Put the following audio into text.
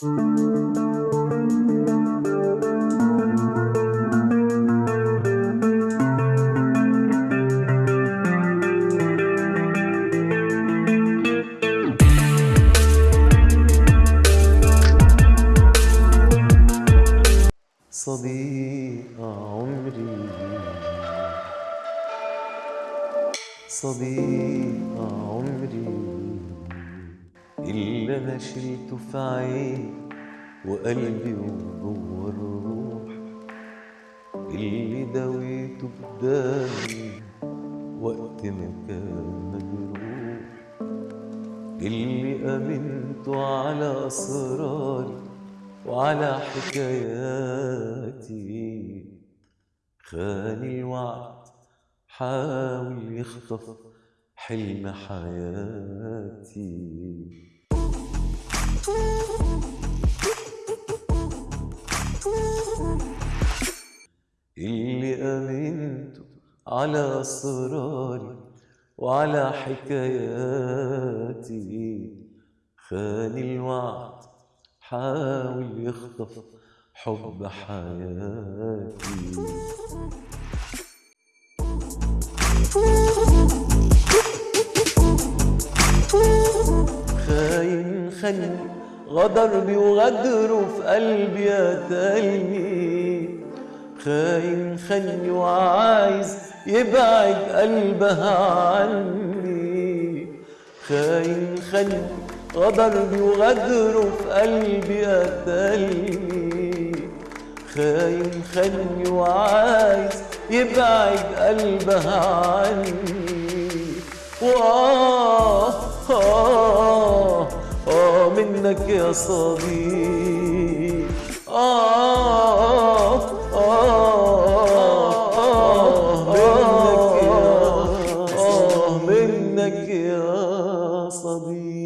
صديق عمري. صديق عمري. اللي أنا شلته في عيني وقلبي وجوه الروح اللي دويته بدمي وقت ما كان مجروح. اللي امنته على أسراري وعلى حكاياتي. خان الوعد حاول يخطف حلم حياتي. اللي أمنته على أسراري وعلى حكاياتي. خان الوعد حاول يخطف حب حياتي. خاين خني غدر بي وغدره في قلبي قتلني خاين خني وعايز يبعد قلبها عني. خاين خني غدر بي وغدره في قلبي قتلني. خاين خني وعايز يبعد قلبها عني. وآه آه آه منك يا صديق. منك يا صديق.